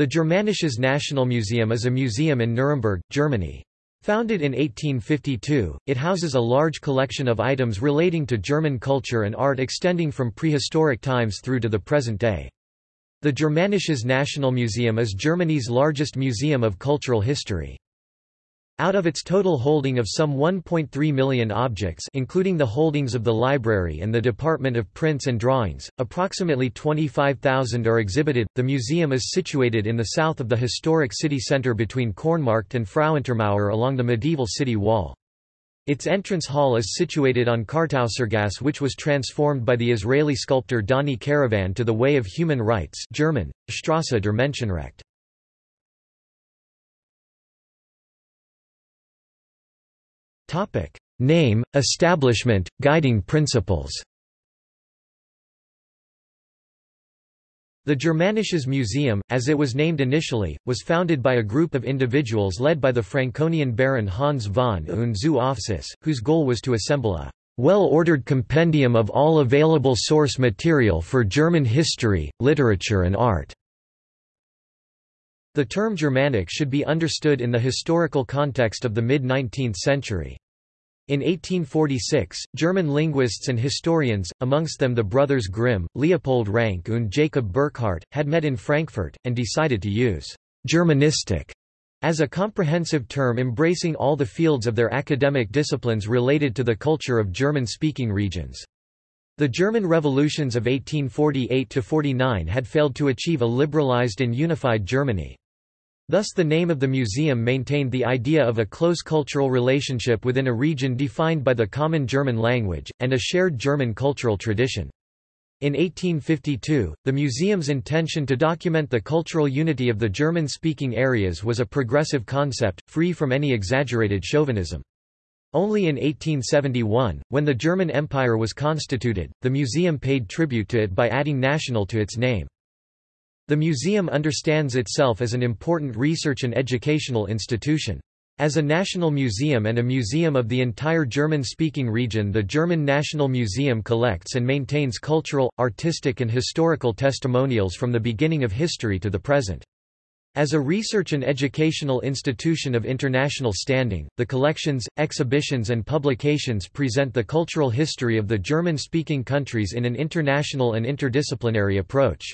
The Germanisches Nationalmuseum is a museum in Nuremberg, Germany. Founded in 1852, it houses a large collection of items relating to German culture and art extending from prehistoric times through to the present day. The Germanisches Nationalmuseum is Germany's largest museum of cultural history. Out of its total holding of some 1.3 million objects including the holdings of the library and the Department of Prints and Drawings, approximately 25,000 are exhibited. The museum is situated in the south of the historic city centre between Kornmarkt and Frauentormauer along the medieval city wall. Its entrance hall is situated on Kartausergasse which was transformed by the Israeli sculptor Dani Karavan to the Way of Human Rights German, Strasse der Menschenrechte. Topic: Name, establishment, guiding principles. The Germanisches Museum, as it was named initially, was founded by a group of individuals led by the Franconian baron Hans von und zu whose goal was to assemble a well-ordered compendium of all available source material for German history, literature and art. The term Germanic should be understood in the historical context of the mid-19th century. In 1846, German linguists and historians, amongst them the brothers Grimm, Leopold Ranke and Jacob Burckhardt, had met in Frankfurt, and decided to use «Germanistik» as a comprehensive term embracing all the fields of their academic disciplines related to the culture of German-speaking regions. The German revolutions of 1848–49 had failed to achieve a liberalized and unified Germany. Thus the name of the museum maintained the idea of a close cultural relationship within a region defined by the common German language, and a shared German cultural tradition. In 1852, the museum's intention to document the cultural unity of the German-speaking areas was a progressive concept, free from any exaggerated chauvinism. Only in 1871, when the German Empire was constituted, the museum paid tribute to it by adding national to its name. The museum understands itself as an important research and educational institution. As a national museum and a museum of the entire German-speaking region the German National Museum collects and maintains cultural, artistic and historical testimonials from the beginning of history to the present. As a research and educational institution of international standing, the collections, exhibitions and publications present the cultural history of the German-speaking countries in an international and interdisciplinary approach.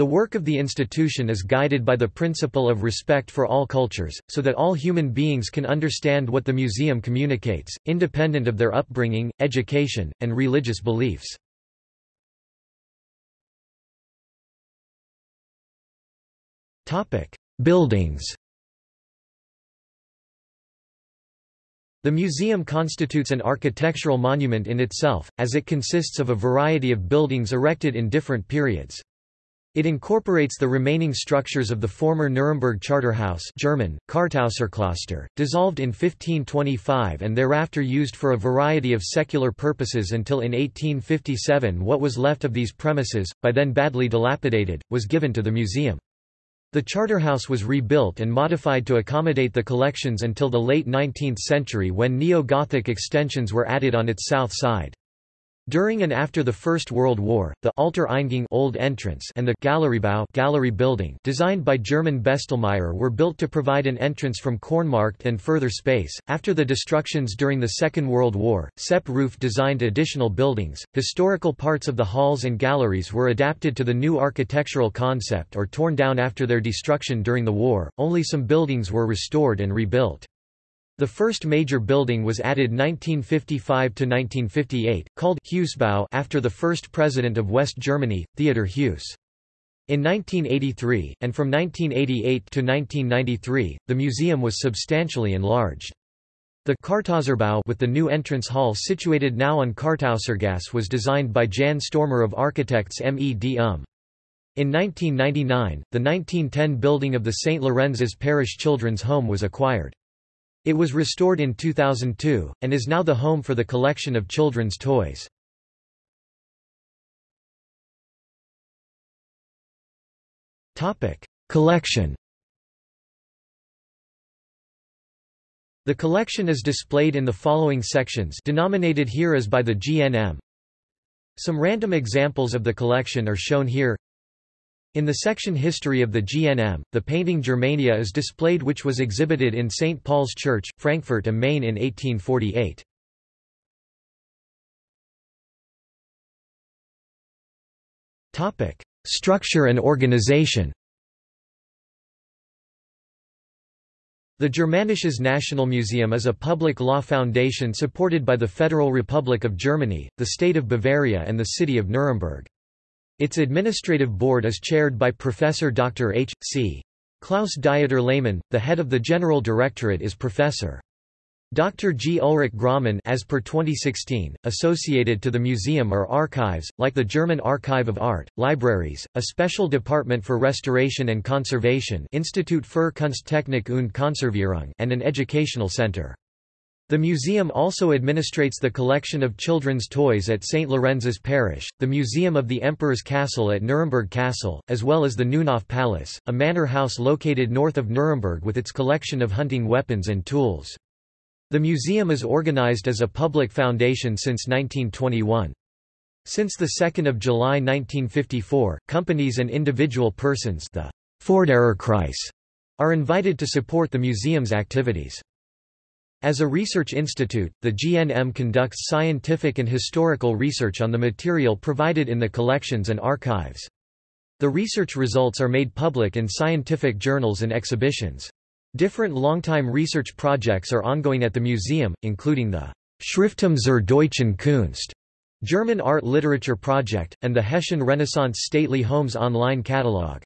The work of the institution is guided by the principle of respect for all cultures, so that all human beings can understand what the museum communicates, independent of their upbringing, education, and religious beliefs. Buildings The museum constitutes an architectural monument in itself, as it consists of a variety of buildings erected in different periods. It incorporates the remaining structures of the former Nuremberg Charterhouse German, Kartauserkloster, dissolved in 1525 and thereafter used for a variety of secular purposes until in 1857 what was left of these premises, by then badly dilapidated, was given to the museum. The Charterhouse was rebuilt and modified to accommodate the collections until the late 19th century when neo-Gothic extensions were added on its south side. During and after the First World War, the Alter Eingang old entrance and the Galeriebau gallery building designed by German Bestelmeyer were built to provide an entrance from Kornmarkt and further space. After the destructions during the Second World War, Sepp Ruf designed additional buildings. Historical parts of the halls and galleries were adapted to the new architectural concept or torn down after their destruction during the war. Only some buildings were restored and rebuilt. The first major building was added 1955–1958, called Heussbau after the first president of West Germany, Theodor Heuss. In 1983, and from 1988 to 1993, the museum was substantially enlarged. The Kartauserbau with the new entrance hall situated now on Kartausergasse was designed by Jan Stormer of architects MED UM. In 1999, the 1910 building of the St. Lorenz's Parish Children's Home was acquired. It was restored in 2002, and is now the home for the collection of children's toys. collection The collection is displayed in the following sections denominated here as by the GNM. Some random examples of the collection are shown here In the section History of the GNM, the painting Germania is displayed which was exhibited in St. Paul's Church, Frankfurt am Main in 1848. Structure and organization The Germanisches Nationalmuseum is a public law foundation supported by the Federal Republic of Germany, the state of Bavaria and the city of Nuremberg. Its administrative board is chaired by Professor Dr. H. C. Klaus Dieter Lehmann, the head of the General Directorate is Professor. Dr. G. Ulrich Großmann as per 2016, associated to the museum are archives, like the German Archive of Art, libraries, a special department for restoration and conservation Institut für Kunsttechnik und Konservierung and an educational center. The museum also administrates the collection of children's toys at St. Lorenz's Parish, the Museum of the Emperor's Castle at Nuremberg Castle, as well as the Neunhof Palace, a manor house located north of Nuremberg with its collection of hunting weapons and tools. The museum is organized as a public foundation since 1921. Since 2 July 1954, companies and individual persons the are invited to support the museum's activities. As a research institute, the GNM conducts scientific and historical research on the material provided in the collections and archives. The research results are made public in scientific journals and exhibitions. Different longtime research projects are ongoing at the museum, including the Schrifttum zur deutschen Kunst German Art Literature Project, and the Hessian Renaissance Stately Homes online catalog.